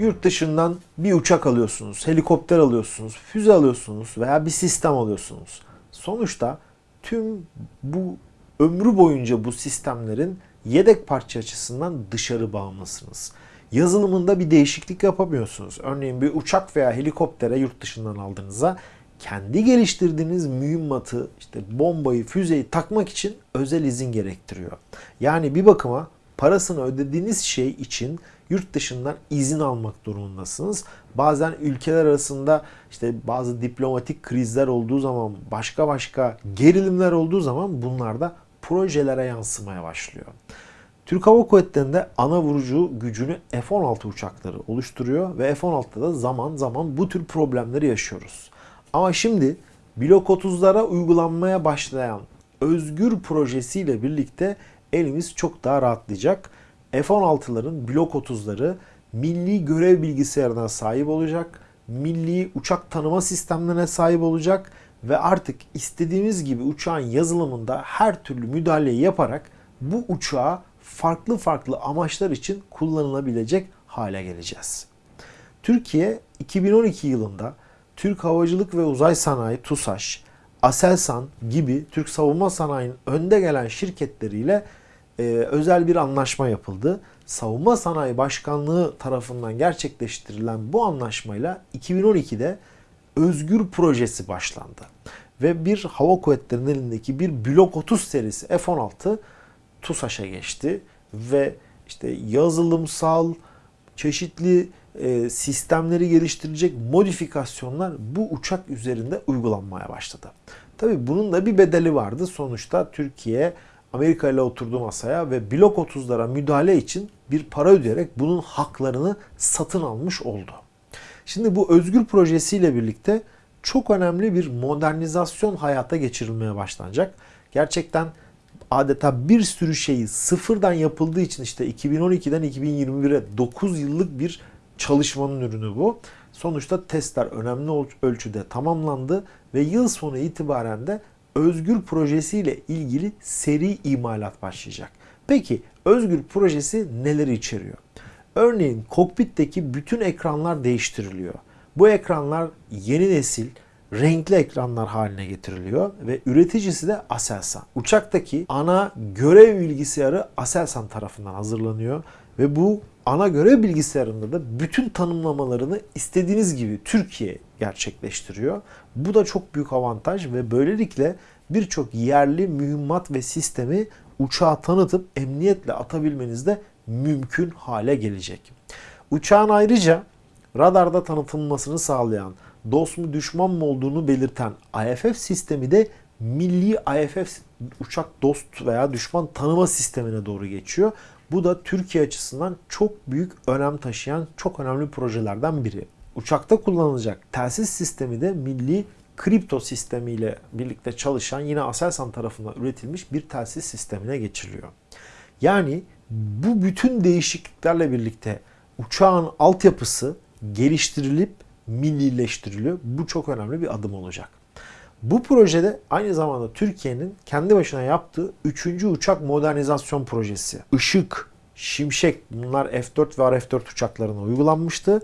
yurt dışından bir uçak alıyorsunuz, helikopter alıyorsunuz, füze alıyorsunuz veya bir sistem alıyorsunuz. Sonuçta tüm bu ömrü boyunca bu sistemlerin yedek parça açısından dışarı bağımlısınız. Yazılımında bir değişiklik yapamıyorsunuz. Örneğin bir uçak veya helikoptere yurt dışından aldığınızda kendi geliştirdiğiniz mühimmatı, işte bombayı, füzeyi takmak için özel izin gerektiriyor. Yani bir bakıma parasını ödediğiniz şey için yurt dışından izin almak durumundasınız. Bazen ülkeler arasında işte bazı diplomatik krizler olduğu zaman, başka başka gerilimler olduğu zaman bunlar da projelere yansımaya başlıyor. Türk Hava Kuvvetleri'nde ana vurucu gücünü F-16 uçakları oluşturuyor ve F-16'da da zaman zaman bu tür problemleri yaşıyoruz. Ama şimdi Blok 30'lara uygulanmaya başlayan Özgür projesiyle birlikte elimiz çok daha rahatlayacak. F-16'ların Blok 30'ları milli görev bilgisayarına sahip olacak, milli uçak tanıma sistemlerine sahip olacak ve artık istediğimiz gibi uçağın yazılımında her türlü müdahaleyi yaparak bu uçağı farklı farklı amaçlar için kullanılabilecek hale geleceğiz. Türkiye 2012 yılında Türk Havacılık ve Uzay Sanayi TUSAŞ, Aselsan gibi Türk savunma sanayinin önde gelen şirketleriyle e, özel bir anlaşma yapıldı. Savunma Sanayi Başkanlığı tarafından gerçekleştirilen bu anlaşmayla 2012'de Özgür Projesi başlandı. Ve bir hava kuvvetlerinin elindeki bir Blok 30 serisi F-16 TUSAŞ'a geçti ve işte yazılımsal çeşitli e, sistemleri geliştirecek modifikasyonlar bu uçak üzerinde uygulanmaya başladı. Tabi bunun da bir bedeli vardı. Sonuçta Türkiye Amerika ile oturdu masaya ve Blok 30'lara müdahale için bir para ödeyerek bunun haklarını satın almış oldu. Şimdi bu özgür projesiyle birlikte çok önemli bir modernizasyon hayata geçirilmeye başlanacak. Gerçekten adeta bir sürü şeyi sıfırdan yapıldığı için işte 2012'den 2021'e 9 yıllık bir çalışmanın ürünü bu. Sonuçta testler önemli ölçüde tamamlandı ve yıl sonu itibaren de Özgür projesiyle ilgili seri imalat başlayacak. Peki Özgür projesi neleri içeriyor? Örneğin kokpitteki bütün ekranlar değiştiriliyor. Bu ekranlar yeni nesil renkli ekranlar haline getiriliyor ve üreticisi de Aselsan. Uçaktaki ana görev bilgisayarı Aselsan tarafından hazırlanıyor ve bu ana görev bilgisayarında da bütün tanımlamalarını istediğiniz gibi Türkiye gerçekleştiriyor. Bu da çok büyük avantaj ve böylelikle birçok yerli mühimmat ve sistemi uçağa tanıtıp emniyetle atabilmeniz de mümkün hale gelecek. Uçağın ayrıca radarda tanıtılmasını sağlayan, dost mu düşman mı olduğunu belirten IFF sistemi de milli IFF uçak dost veya düşman tanıma sistemine doğru geçiyor. Bu da Türkiye açısından çok büyük önem taşıyan çok önemli projelerden biri. Uçakta kullanılacak telsiz sistemi de milli kripto sistemiyle birlikte çalışan yine Aselsan tarafından üretilmiş bir telsiz sistemine geçiriliyor. Yani bu bütün değişikliklerle birlikte uçağın altyapısı geliştirilip millileştiriliyor. Bu çok önemli bir adım olacak. Bu projede aynı zamanda Türkiye'nin kendi başına yaptığı 3. uçak modernizasyon projesi. Işık, Şimşek bunlar F4 ve RF4 uçaklarına uygulanmıştı.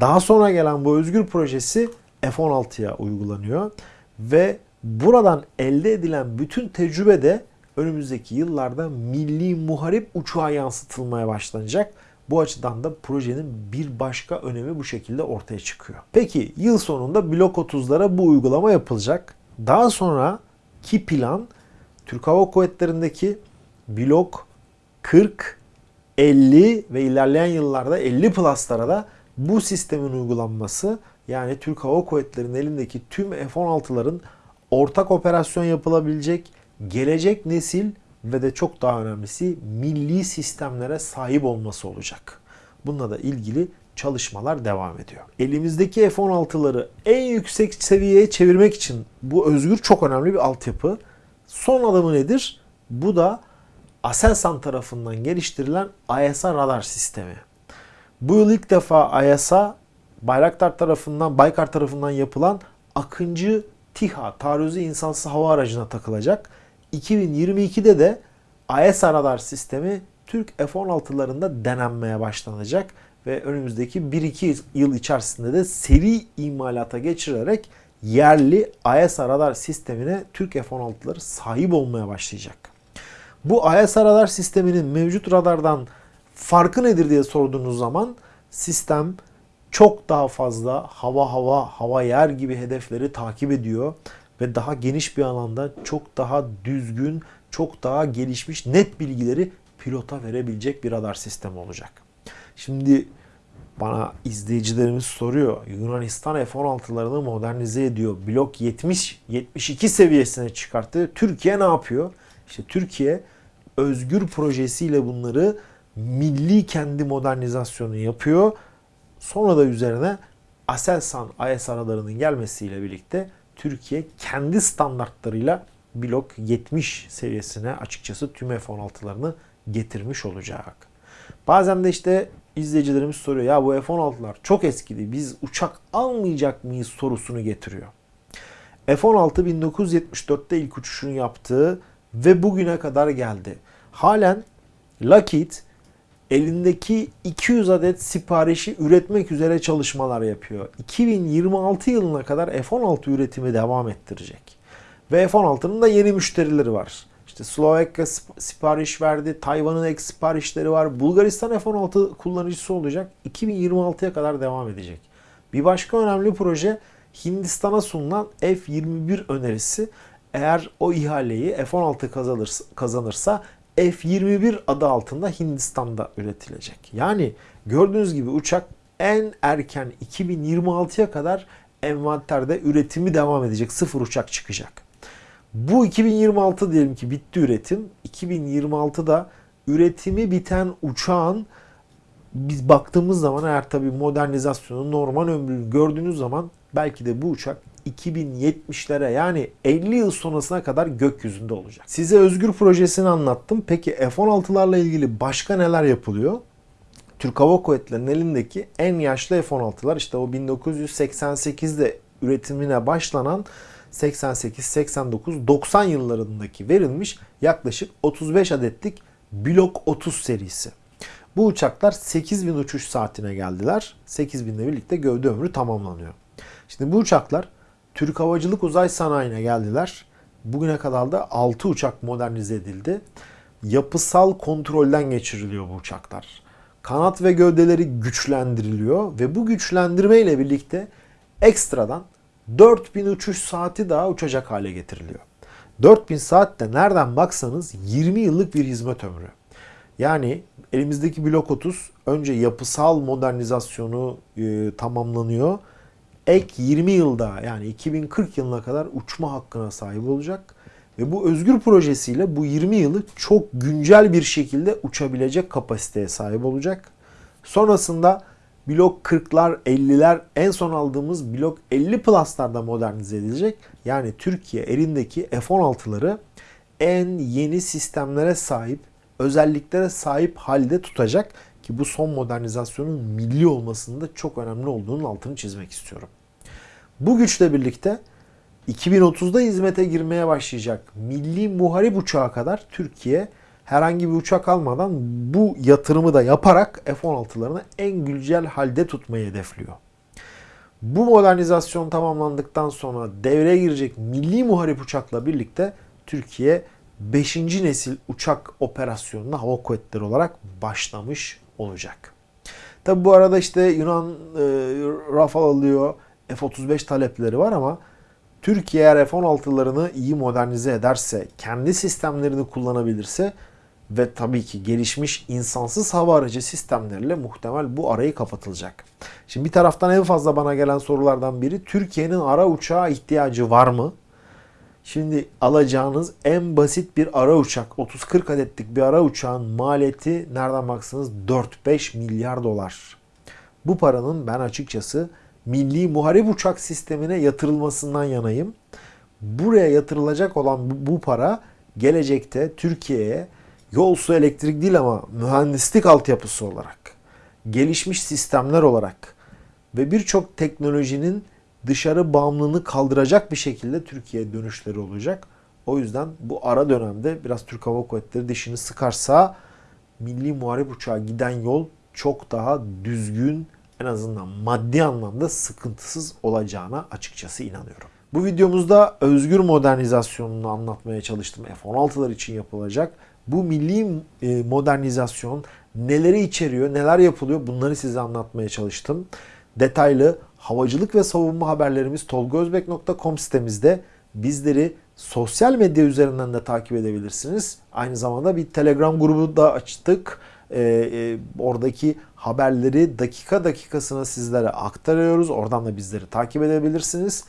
Daha sonra gelen bu özgür projesi F-16'ya uygulanıyor ve buradan elde edilen bütün tecrübe de önümüzdeki yıllarda milli muharip uçağa yansıtılmaya başlanacak. Bu açıdan da projenin bir başka önemi bu şekilde ortaya çıkıyor. Peki yıl sonunda blok 30'lara bu uygulama yapılacak. Daha sonra ki plan Türk Hava Kuvvetleri'ndeki blok 40, 50 ve ilerleyen yıllarda 50 plus'lara da bu sistemin uygulanması yani Türk Hava Kuvvetleri'nin elindeki tüm F-16'ların ortak operasyon yapılabilecek gelecek nesil ve de çok daha önemlisi milli sistemlere sahip olması olacak. Bununla da ilgili çalışmalar devam ediyor. Elimizdeki F-16'ları en yüksek seviyeye çevirmek için bu özgür çok önemli bir altyapı. Son adımı nedir? Bu da Aselsan tarafından geliştirilen AESA radar sistemi. Bu yıl ilk defa AESA Bayraktar tarafından, Baykar tarafından yapılan Akıncı TİHA taarruzu insansız hava aracına takılacak. 2022'de de AESA radar sistemi Türk F-16'larında denenmeye başlanacak ve önümüzdeki 1-2 yıl içerisinde de seri imalata geçirilerek yerli IS radar sistemine Türk F-16'ları sahip olmaya başlayacak. Bu IS radar sisteminin mevcut radardan farkı nedir diye sorduğunuz zaman sistem çok daha fazla hava hava hava yer gibi hedefleri takip ediyor ve daha geniş bir alanda çok daha düzgün, çok daha gelişmiş net bilgileri pilota verebilecek bir radar sistemi olacak. Şimdi bana izleyicilerimiz soruyor. Yunanistan F-16'larını modernize ediyor. Blok 70 72 seviyesine çıkarttı. Türkiye ne yapıyor? İşte Türkiye özgür projesiyle bunları milli kendi modernizasyonu yapıyor. Sonra da üzerine Aselsan IS aralarının gelmesiyle birlikte Türkiye kendi standartlarıyla blok 70 seviyesine açıkçası tüm F-16'larını getirmiş olacak. Bazen de işte izleyicilerimiz soruyor ya bu F-16'lar çok eskidi biz uçak almayacak mıyız sorusunu getiriyor. F-16 1974'te ilk uçuşunu yaptığı ve bugüne kadar geldi. Halen Lockheed elindeki 200 adet siparişi üretmek üzere çalışmalar yapıyor. 2026 yılına kadar F-16 üretimi devam ettirecek. Ve F-16'nın da yeni müşterileri var. İşte Slovakya sipariş verdi, Tayvan'ın ek siparişleri var. Bulgaristan F-16 kullanıcısı olacak. 2026'ya kadar devam edecek. Bir başka önemli proje Hindistan'a sunulan F-21 önerisi. Eğer o ihaleyi F-16 kazanırsa, F-21 adı altında Hindistan'da üretilecek. Yani gördüğünüz gibi uçak en erken 2026'ya kadar envanterde üretimi devam edecek. Sıfır uçak çıkacak. Bu 2026 diyelim ki bitti üretim. 2026'da üretimi biten uçağın biz baktığımız zaman eğer tabi modernizasyonu normal ömrünü gördüğünüz zaman belki de bu uçak 2070'lere yani 50 yıl sonrasına kadar gökyüzünde olacak. Size Özgür projesini anlattım. Peki F-16'larla ilgili başka neler yapılıyor? Türk Hava Kuvvetleri'nin elindeki en yaşlı F-16'lar işte o 1988'de üretimine başlanan 88, 89, 90 yıllarındaki verilmiş yaklaşık 35 adetlik Blok 30 serisi. Bu uçaklar 8000 uçuş saatine geldiler. 8000 ile birlikte gövde ömrü tamamlanıyor. Şimdi bu uçaklar Türk Havacılık Uzay Sanayi'ne geldiler. Bugüne kadar da 6 uçak modernize edildi. Yapısal kontrolden geçiriliyor bu uçaklar. Kanat ve gövdeleri güçlendiriliyor ve bu güçlendirme ile birlikte ekstradan 4000 uçuş saati daha uçacak hale getiriliyor. 4000 saat de nereden baksanız 20 yıllık bir hizmet ömrü. Yani elimizdeki blok 30 önce yapısal modernizasyonu e, tamamlanıyor. Ek 20 yılda yani 2040 yılına kadar uçma hakkına sahip olacak. Ve bu özgür projesiyle bu 20 yılı çok güncel bir şekilde uçabilecek kapasiteye sahip olacak. Sonrasında blok 40'lar 50'ler en son aldığımız blok 50 Plus'larda modernize edilecek. Yani Türkiye elindeki F-16'ları en yeni sistemlere sahip, özelliklere sahip halde tutacak ki bu son modernizasyonun milli olmasında çok önemli olduğunun altını çizmek istiyorum. Bu güçle birlikte 2030'da hizmete girmeye başlayacak milli muharip uçağa kadar Türkiye herhangi bir uçak almadan bu yatırımı da yaparak F-16'larını en güncel halde tutmayı hedefliyor. Bu modernizasyon tamamlandıktan sonra devreye girecek milli muharip uçakla birlikte Türkiye 5. nesil uçak operasyonuna hava kuvvetleri olarak başlamış olacak. Tabi bu arada işte Yunan e, Rafale alıyor, F-35 talepleri var ama Türkiye eğer F-16'larını iyi modernize ederse, kendi sistemlerini kullanabilirse ve tabii ki gelişmiş insansız hava aracı sistemleriyle muhtemel bu arayı kapatılacak. Şimdi bir taraftan en fazla bana gelen sorulardan biri Türkiye'nin ara uçağa ihtiyacı var mı? Şimdi alacağınız en basit bir ara uçak 30-40 adetlik bir ara uçağın maliyeti nereden baksanız 4-5 milyar dolar. Bu paranın ben açıkçası milli muharip uçak sistemine yatırılmasından yanayım. Buraya yatırılacak olan bu para gelecekte Türkiye'ye yol su elektrik değil ama mühendislik altyapısı olarak, gelişmiş sistemler olarak ve birçok teknolojinin dışarı bağımlılığını kaldıracak bir şekilde Türkiye'ye dönüşleri olacak. O yüzden bu ara dönemde biraz Türk Hava Kuvvetleri dişini sıkarsa milli muharip uçağa giden yol çok daha düzgün en azından maddi anlamda sıkıntısız olacağına açıkçası inanıyorum. Bu videomuzda özgür modernizasyonunu anlatmaya çalıştım. F-16'lar için yapılacak. Bu milli e, modernizasyon neleri içeriyor, neler yapılıyor bunları size anlatmaya çalıştım. Detaylı havacılık ve savunma haberlerimiz tolgozbek.com sitemizde. Bizleri sosyal medya üzerinden de takip edebilirsiniz. Aynı zamanda bir Telegram grubu da açtık. Ee, e, oradaki haberleri dakika dakikasına sizlere aktarıyoruz. Oradan da bizleri takip edebilirsiniz.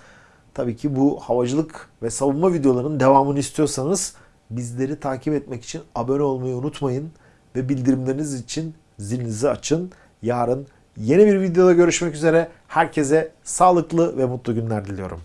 Tabii ki bu havacılık ve savunma videolarının devamını istiyorsanız bizleri takip etmek için abone olmayı unutmayın ve bildirimleriniz için zilinizi açın. Yarın yeni bir videoda görüşmek üzere. Herkese sağlıklı ve mutlu günler diliyorum.